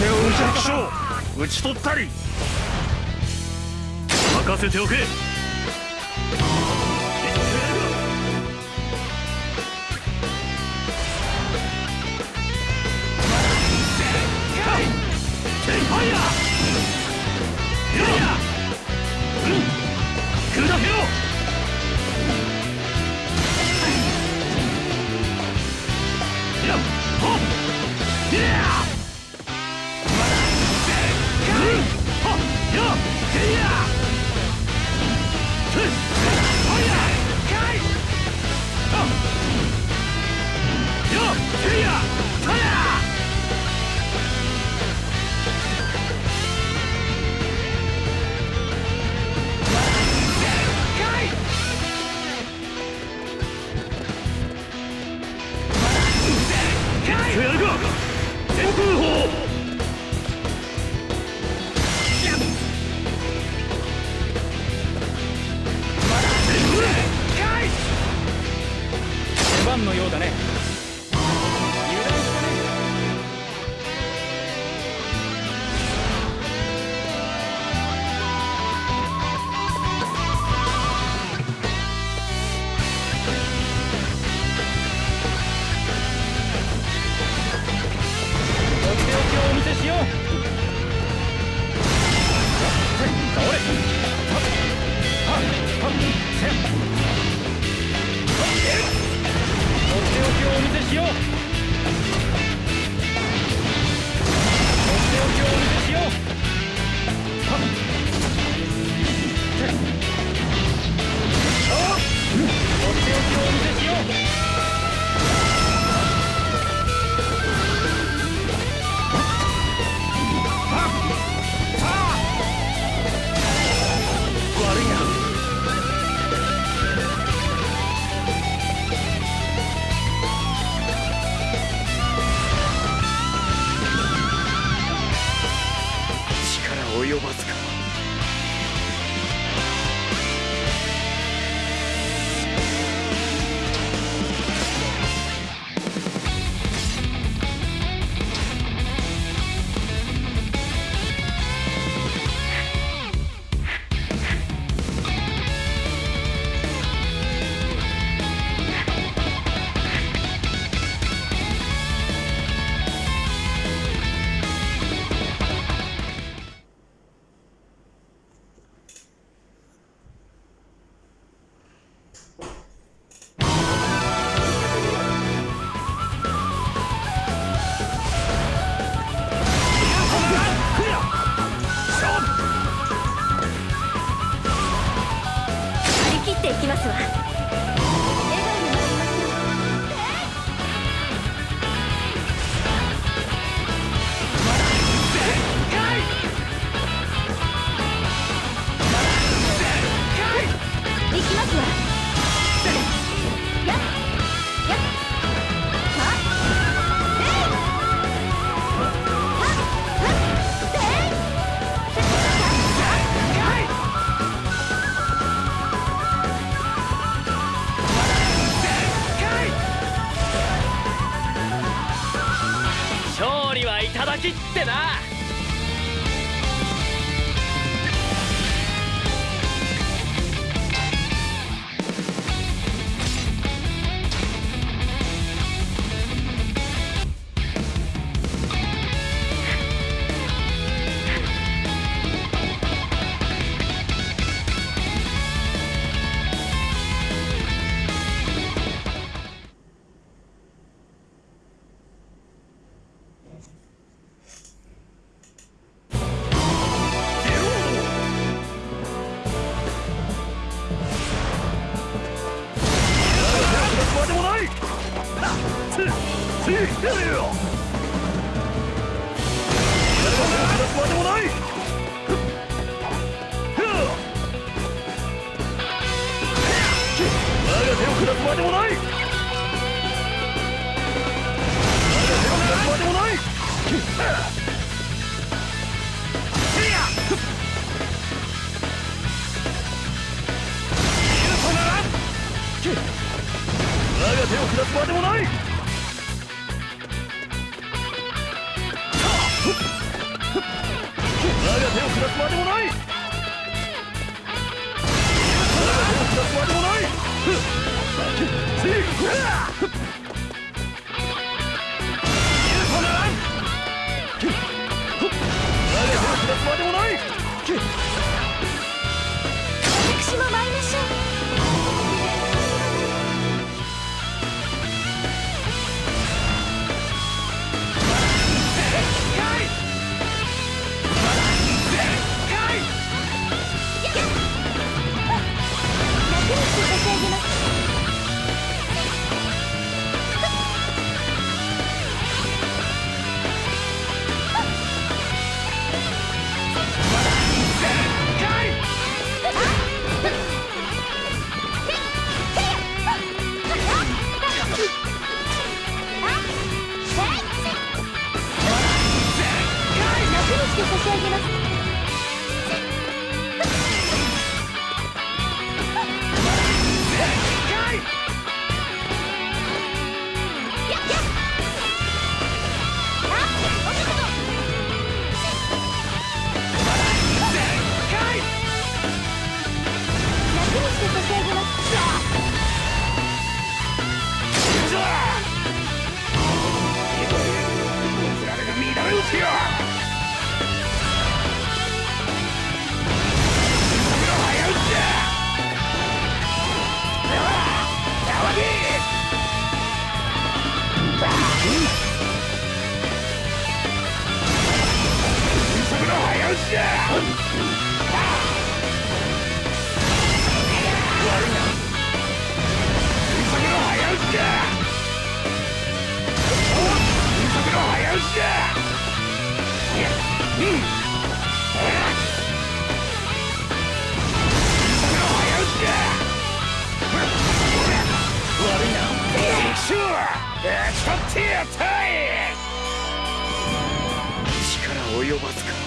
手を打ち打ち取ったり。任せておけ。及ばす失点もない我が手を下すまでもない我が手を下すまでもないせい許さならん我が手を下すまでもない。力及ばずか。